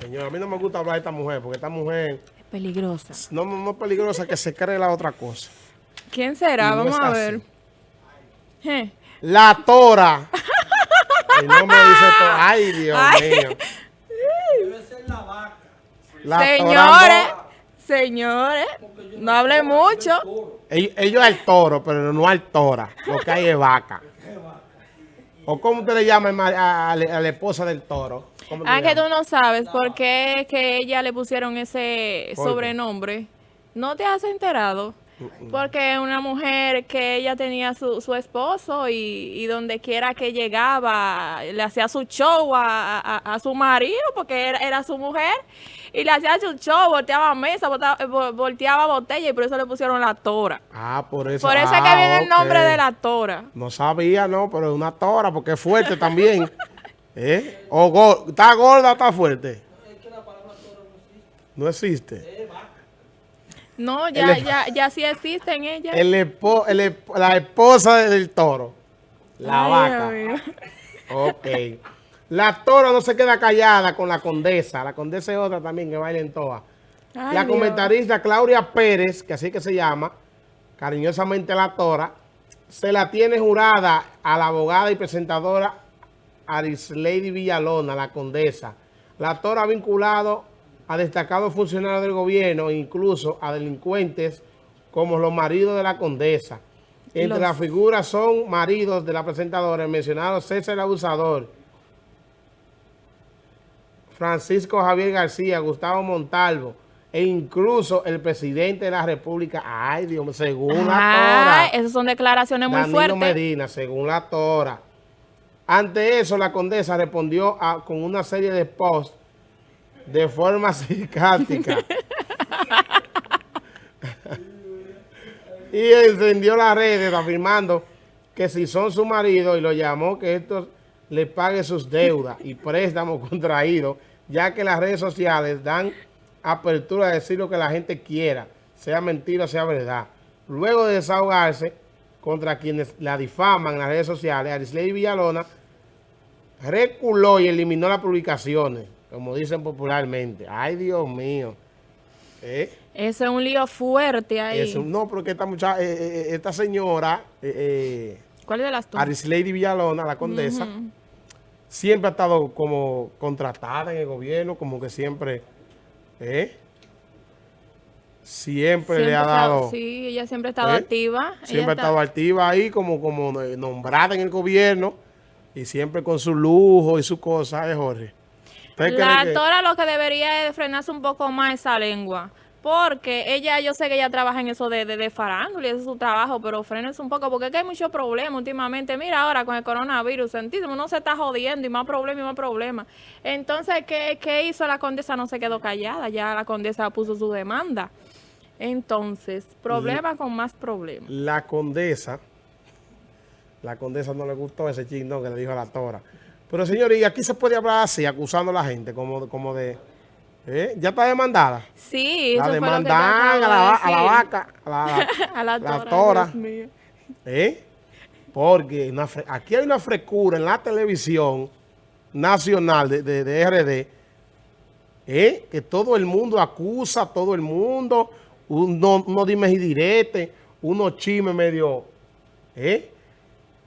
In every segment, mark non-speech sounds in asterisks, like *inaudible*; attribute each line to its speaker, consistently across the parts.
Speaker 1: Señor, a mí no me gusta hablar de esta mujer, porque esta mujer
Speaker 2: Es peligrosa.
Speaker 1: no, no es peligrosa que se cree la otra cosa.
Speaker 2: ¿Quién será?
Speaker 1: No
Speaker 2: Vamos a ver.
Speaker 1: La Tora. El nombre dice Tora. *laughs* Ay, Dios
Speaker 2: Ay.
Speaker 1: mío. *laughs* La Tora
Speaker 2: Señores,
Speaker 1: no-
Speaker 2: señores, no hable mucho.
Speaker 1: ellos, ellos al toro, pero no al tora. Lo que hay es vaca. ¿O cómo usted le llama a la esposa del toro? ¿Cómo te
Speaker 2: Ah, que tú no sabes por qué que ella le pusieron ese sobrenombre. ¿No te has enterado? Porque es una mujer que ella tenía su, su esposo y, y donde quiera que llegaba le hacía su show a, a- a su marido porque era, era su mujer y le hacía su show, volteaba mesa, eh, vo- volteaba botella y por eso le pusieron la tora.
Speaker 1: Ah, por eso.
Speaker 2: Por eso es
Speaker 1: Ah,
Speaker 2: que viene el nombre de la tora.
Speaker 1: No sabía, no, pero es una tora porque es fuerte también. *laughs* ¿Eh? O go- ¿Está gorda o está fuerte? No existe.
Speaker 2: No, ya, ya, ya sí existen ellas.
Speaker 1: El espo- el esp- la esposa del toro. La
Speaker 2: Ay,
Speaker 1: vaca. Ok. La tora no se queda callada con la condesa. La condesa es otra también que baila en toa.
Speaker 2: Ay,
Speaker 1: la
Speaker 2: Dios.
Speaker 1: comentarista Claudia Pérez, que así que se llama, cariñosamente la tora, se la tiene jurada a la abogada y presentadora Arislady Villalona, la condesa. La tora ha vinculado a destacados funcionarios del gobierno e incluso a delincuentes como los maridos de la condesa. Entre
Speaker 2: Los-
Speaker 1: las figuras son maridos de la presentadora, el mencionado César Abusador, Francisco Javier García, Gustavo Montalvo e incluso el presidente de la República. Ay, Dios mío, según la Tora.
Speaker 2: esas son declaraciones muy
Speaker 1: Danilo
Speaker 2: fuertes.
Speaker 1: Medina, según la Tora. Ante eso, la condesa respondió con una serie de posts de forma *laughs* sarcástica. y encendió las redes afirmando que si son su marido y lo llamó que estos le pague sus deudas y préstamos *laughs* contraídos, ya que las redes sociales dan apertura a decir lo que la gente quiera, sea mentira o sea verdad. Luego de desahogarse contra quienes la difaman en las redes sociales, Arisley Villalona reculó y eliminó las publicaciones, como dicen popularmente. Ay, Dios mío. ¿Eh?
Speaker 2: Eso es un lío fuerte ahí.
Speaker 1: Eso, no, porque esta muchacha, eh, eh, esta señora, eh, eh,
Speaker 2: ¿Cuál de las dos?
Speaker 1: Arislady Villalona, la condesa, siempre ha estado como contratada en el gobierno, como que siempre, ¿eh? Siempre, le ha dado,
Speaker 2: Sí, ella siempre ha estado
Speaker 1: ¿Eh?
Speaker 2: activa. Ella
Speaker 1: siempre ha
Speaker 2: está-
Speaker 1: estado activa ahí, como, como eh, nombrada en el gobierno, y siempre con su lujo y su cosa, ¿eh, Jorge? ¿Usted cree
Speaker 2: La
Speaker 1: que-
Speaker 2: Tora lo que debería es frenarse un poco más esa lengua. Porque ella, yo sé que ella trabaja en eso de, de, de farándula y ese es su trabajo, pero frenense un poco porque es que hay muchos problemas últimamente. Mira ahora con el coronavirus, sentísimo, uno se está jodiendo y más problemas y más problemas. Entonces, ¿qué, ¿qué hizo la condesa? No se quedó callada, ya la condesa puso su demanda. Entonces, problema con más problemas.
Speaker 1: La condesa, la condesa no le gustó ese chingón que le dijo a la tora. Pero señor, y aquí se puede hablar así, acusando a la gente, como, como de... ¿eh? ¿Ya está demandada?
Speaker 2: Sí,
Speaker 1: La
Speaker 2: eso
Speaker 1: demandan a la, a la vaca, a la, *laughs*
Speaker 2: A la
Speaker 1: la
Speaker 2: tora,
Speaker 1: tora.
Speaker 2: Dios mío.
Speaker 1: ¿eh? Porque una aquí hay una frecura en la televisión nacional de, de, de RD, ¿eh? que todo el mundo acusa, a todo el mundo, uno, uno dime y direte, unos chismes medio, ¿eh?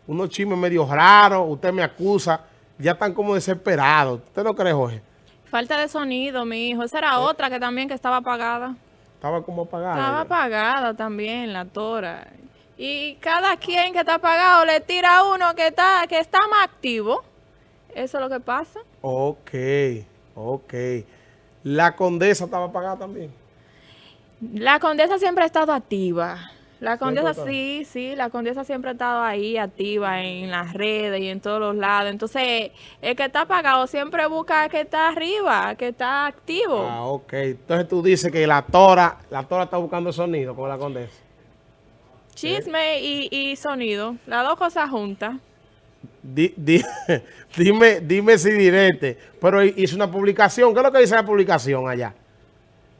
Speaker 1: Unos chismes medio raros, usted me acusa, ya están como desesperados. ¿Usted no cree, Jorge?
Speaker 2: Falta de sonido, mi hijo. Esa era otra que también que estaba apagada.
Speaker 1: Estaba como apagado.
Speaker 2: Estaba apagada también la tora. Y cada quien que está apagado le tira a uno que está, que está más activo. Eso es lo que pasa.
Speaker 1: Ok, ok. La condesa estaba apagada también.
Speaker 2: La condesa siempre ha estado activa. La condesa sí, sí, la condesa siempre ha estado ahí activa en las redes y en todos los lados. Entonces, el que está apagado siempre busca que está arriba, que está activo.
Speaker 1: Ah, ok. Entonces tú dices que la tora, la tora está buscando sonido con la condesa.
Speaker 2: Chisme y, y sonido, las dos cosas juntas.
Speaker 1: Di- di- *laughs* dime, dime si direte. Pero hizo una publicación. ¿Qué es lo que dice la publicación allá?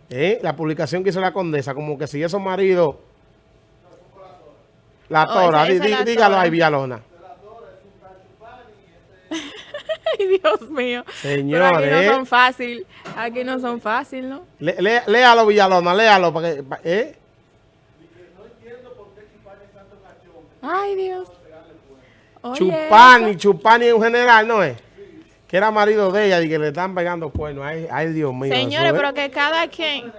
Speaker 1: ¿Eh? La publicación que hizo la condesa, como que si esos maridos... La
Speaker 2: Oh,
Speaker 1: tora,
Speaker 2: esa- esa la
Speaker 1: dígalo
Speaker 2: tora.
Speaker 1: ahí, Villalona. *laughs*
Speaker 2: Ay, Dios mío.
Speaker 1: Señor,
Speaker 2: Pero aquí no son fácil. Aquí no son fácil, ¿no?
Speaker 1: Le- lé- léalo, Villalona, léalo. Para que, pa- ¿eh?
Speaker 2: Ay, Dios. Oye,
Speaker 1: Chupani, Chupani en general, ¿no es? Que era marido de ella y que le están pegando cuernos. Ay, ay Dios mío.
Speaker 2: Señores,
Speaker 1: eso, ¿eh?
Speaker 2: pero que cada quien,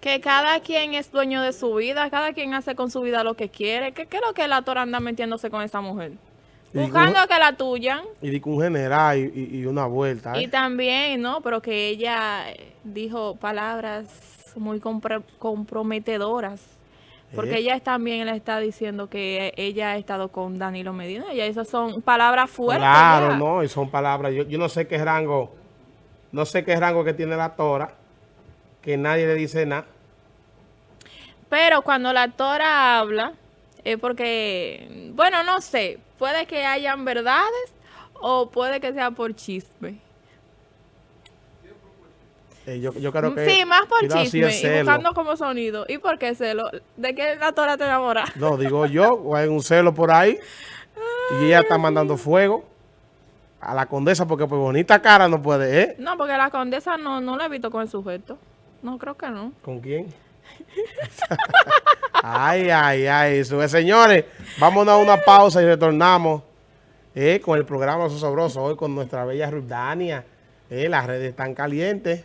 Speaker 2: que cada quien es dueño de su vida, cada quien hace con su vida lo que quiere. ¿Qué, qué es lo que la Tora anda metiéndose con esa mujer? Buscando que la tuyan.
Speaker 1: Y di que un general y, y- y una vuelta. ¿eh?
Speaker 2: Y también, ¿no? Pero que ella eh, dijo palabras muy comprometedoras. Porque
Speaker 1: ¿Eh?
Speaker 2: ella también le está diciendo que ella ha estado con Danilo Medina. Y esas son palabras fuertes.
Speaker 1: Claro, no, y son palabras. Yo, yo no sé qué rango, no sé qué rango que tiene la tora, que nadie le dice nada.
Speaker 2: Pero cuando la Tora habla, es porque, bueno, no sé, puede que hayan verdades o puede que sea por chisme.
Speaker 1: Eh, yo, yo creo que
Speaker 2: Sí, más por chisme y
Speaker 1: celo.
Speaker 2: buscando como sonido. ¿Y por qué celo? ¿De qué la Tora te enamora?
Speaker 1: No, digo yo, o hay un celo por ahí y ella está mandando fuego a la condesa porque por bonita cara no puede, ¿eh?
Speaker 2: No, porque la condesa no, no la he visto con el sujeto. No, creo que no.
Speaker 1: ¿Con quién? *laughs* ay, ay, ay. Es, señores, vámonos a una pausa y retornamos eh, con el programa Sosobroso hoy con nuestra bella Rudania. Eh, las redes están calientes.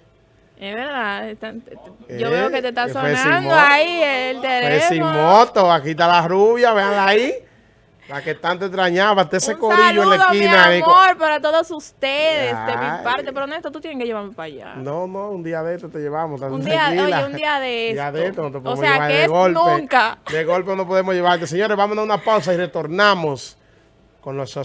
Speaker 2: Es verdad. están- yo
Speaker 1: Eh,
Speaker 2: veo que te está
Speaker 1: sin
Speaker 2: sonando ahí el teléfono.
Speaker 1: moto, aquí está la rubia, véanla ahí. La que tanto extrañaba, hasta ese
Speaker 2: Un
Speaker 1: corillo
Speaker 2: saludo,
Speaker 1: en la esquina.
Speaker 2: mi
Speaker 1: ahí
Speaker 2: amor, para todos ustedes, de mi parte. Pero Néstor, tú tienes que llevarme para allá.
Speaker 1: No, no, un día de esto te llevamos.
Speaker 2: Un día- oye, un día de
Speaker 1: Un día
Speaker 2: esto.
Speaker 1: de esto no te
Speaker 2: O
Speaker 1: podemos
Speaker 2: sea,
Speaker 1: llevar
Speaker 2: que
Speaker 1: de
Speaker 2: es
Speaker 1: golpe.
Speaker 2: nunca.
Speaker 1: De golpe no podemos llevarte. Señores, vámonos a una pausa y retornamos con los
Speaker 3: a